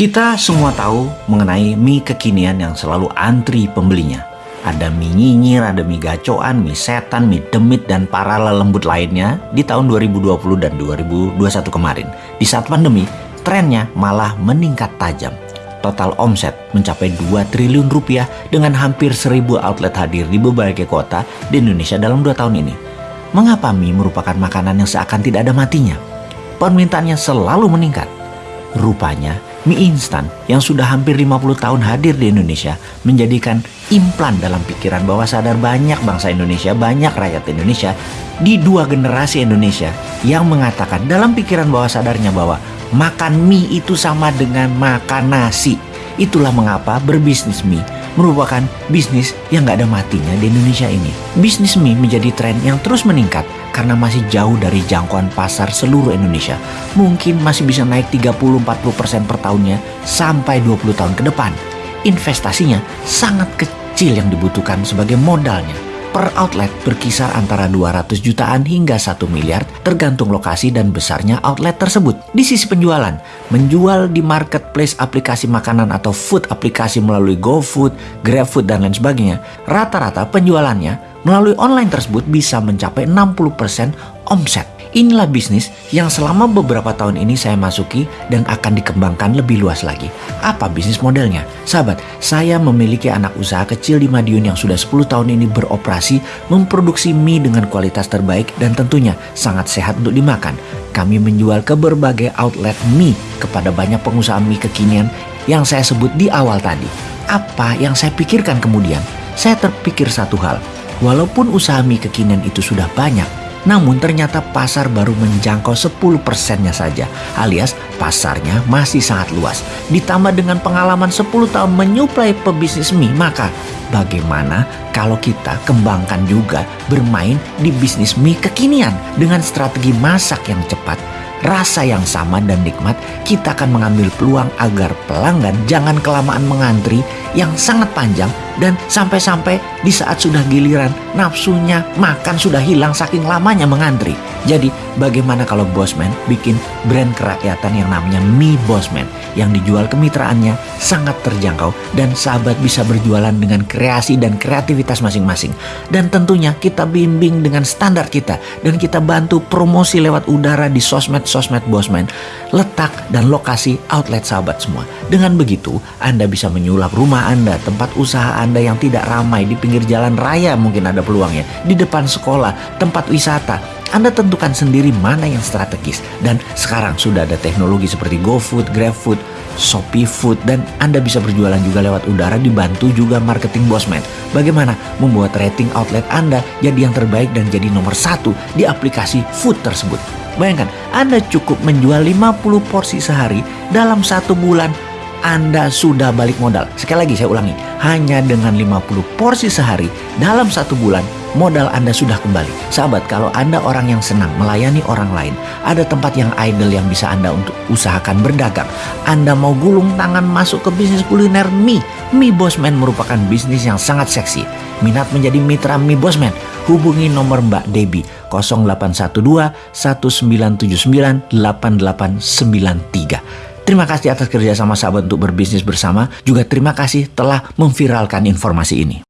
Kita semua tahu mengenai mie kekinian yang selalu antri pembelinya. Ada mie nyinyir, ada mie gacoan, mie setan, mie demit, dan para lelembut lainnya di tahun 2020 dan 2021 kemarin. Di saat pandemi, trennya malah meningkat tajam. Total omset mencapai 2 triliun rupiah dengan hampir 1000 outlet hadir di berbagai kota di Indonesia dalam 2 tahun ini. Mengapa mie merupakan makanan yang seakan tidak ada matinya? Permintaannya selalu meningkat. Rupanya Mie instan yang sudah hampir 50 tahun hadir di Indonesia menjadikan implan dalam pikiran bahwa sadar banyak bangsa Indonesia, banyak rakyat Indonesia di dua generasi Indonesia yang mengatakan dalam pikiran bawah sadarnya bahwa makan mie itu sama dengan makan nasi. Itulah mengapa berbisnis mie merupakan bisnis yang gak ada matinya di Indonesia ini. Bisnis mie menjadi tren yang terus meningkat karena masih jauh dari jangkauan pasar seluruh Indonesia. Mungkin masih bisa naik 30-40% per tahunnya sampai 20 tahun ke depan. Investasinya sangat kecil yang dibutuhkan sebagai modalnya per outlet berkisar antara 200 jutaan hingga 1 miliar tergantung lokasi dan besarnya outlet tersebut. Di sisi penjualan, menjual di marketplace aplikasi makanan atau food aplikasi melalui GoFood, GrabFood, dan lain sebagainya, rata-rata penjualannya melalui online tersebut bisa mencapai 60% omset. Inilah bisnis yang selama beberapa tahun ini saya masuki dan akan dikembangkan lebih luas lagi. Apa bisnis modelnya? Sahabat, saya memiliki anak usaha kecil di Madiun yang sudah 10 tahun ini beroperasi memproduksi mie dengan kualitas terbaik dan tentunya sangat sehat untuk dimakan. Kami menjual ke berbagai outlet mie kepada banyak pengusaha mie kekinian yang saya sebut di awal tadi. Apa yang saya pikirkan kemudian? Saya terpikir satu hal, walaupun usaha mie kekinian itu sudah banyak, namun ternyata pasar baru menjangkau 10 persennya saja, alias pasarnya masih sangat luas. Ditambah dengan pengalaman 10 tahun menyuplai pebisnis mie, maka bagaimana kalau kita kembangkan juga bermain di bisnis mie kekinian dengan strategi masak yang cepat, rasa yang sama dan nikmat, kita akan mengambil peluang agar pelanggan jangan kelamaan mengantri yang sangat panjang dan sampai-sampai di saat sudah giliran nafsunya makan sudah hilang saking lamanya mengantri. Jadi bagaimana kalau Bosman bikin brand kerakyatan yang namanya Mi Bosman yang dijual kemitraannya sangat terjangkau dan sahabat bisa berjualan dengan kreasi dan kreativitas masing-masing. Dan tentunya kita bimbing dengan standar kita dan kita bantu promosi lewat udara di sosmed-sosmed Bosman, letak dan lokasi outlet sahabat semua. Dengan begitu, Anda bisa menyulap rumah Anda, tempat usaha Anda anda yang tidak ramai di pinggir jalan raya mungkin ada peluangnya, di depan sekolah, tempat wisata. Anda tentukan sendiri mana yang strategis. Dan sekarang sudah ada teknologi seperti GoFood, GrabFood, Shopee Food dan Anda bisa berjualan juga lewat udara dibantu juga marketing Bosman. Bagaimana membuat rating outlet Anda jadi yang terbaik dan jadi nomor satu di aplikasi food tersebut. Bayangkan, Anda cukup menjual 50 porsi sehari dalam satu bulan anda sudah balik modal. Sekali lagi saya ulangi, hanya dengan 50 porsi sehari dalam satu bulan modal Anda sudah kembali. Sahabat, kalau Anda orang yang senang melayani orang lain, ada tempat yang idle yang bisa Anda untuk usahakan berdagang. Anda mau gulung tangan masuk ke bisnis kuliner mie. Mie Bosman merupakan bisnis yang sangat seksi. Minat menjadi mitra Mie Bosman? Hubungi nomor Mbak Debbie 0812 1979 8893. Terima kasih atas kerjasama sahabat untuk berbisnis bersama. Juga terima kasih telah memviralkan informasi ini.